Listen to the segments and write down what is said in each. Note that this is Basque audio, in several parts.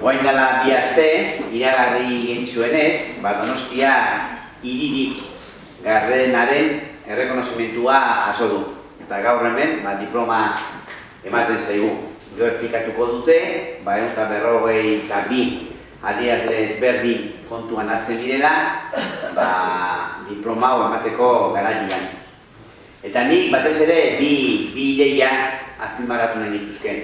Oain dela bi aste, iragarri genizuenez, ba Donostia hiririk gardenaren errekonozimentua jaso du. Eta gaur hemen, ba, diploma ematen zaigu. Gero esplikatuko dute, ba, egun eta berrogei eta bi adierazle ezberdin kontuan hartzen direla, ba, diploma hau emateko garaian. Eta nik batez ere bi, bi ideia azpimarratu nahi dituzken.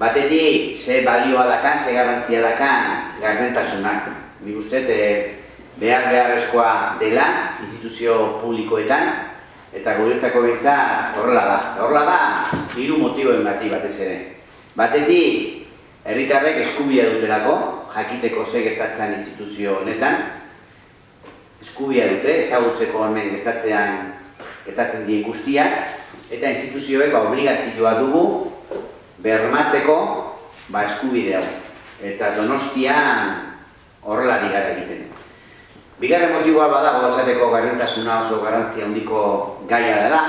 Batetik, ze balioa dakan, ze garrantzia dakan gardentasunak. Nik uste, e, behar beharrezkoa dela instituzio publikoetan, eta guretzako bitza horrela da. Horrela da, hiru motiboen bati batez ere. Batetik, herritarrek eskubia dutelako, jakiteko ze gertatzen instituzio honetan, eskubia dute, ezagutzeko hemen gertatzean gertatzen dien guztiak, eta instituzioek ba, obligazioa dugu bermatzeko ba, eskubide hau. Eta donostian horrela digara egiten. Bigarren motiboa badago esateko garrantasuna oso garrantzia handiko gaia dela,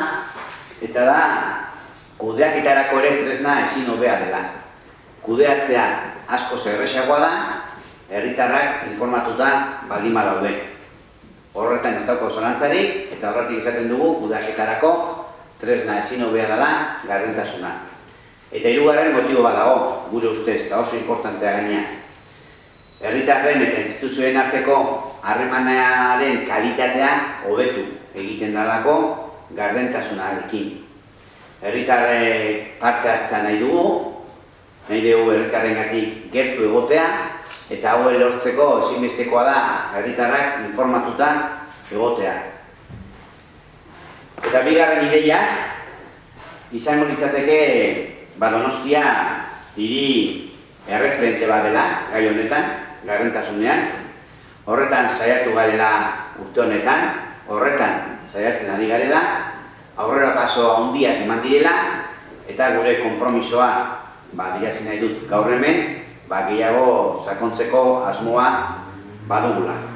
eta da kudeaketarako ere tresna ezin hobea dela. Kudeatzea asko zerrexagoa da, herritarrak informatuta baldin badaude. Horretan ez dauko zalantzarik, eta horretik izaten dugu kudeaketarako tresna ezin hobea dela garrantasuna. Eta hirugarren motibo badago, gure ustez, eta oso importantea gaina. Herritarren eta instituzioen arteko harremanaren kalitatea hobetu egiten dalako gardentasunarekin. Herritarre parte hartza nahi dugu, nahi dugu herritarren gertu egotea, eta hau lortzeko ezinbestekoa da herritarrak informatuta egotea. Eta bigarren ideia, izango litzateke Badonostia hiri erreferente bat dela, gai honetan, garrentasunean. Horretan saiatu garela urte honetan, horretan saiatzen ari garela, aurrera paso handiak eman direla, eta gure konpromisoa, ba, nahi dut gaur hemen, ba, gehiago sakontzeko asmoa badugula.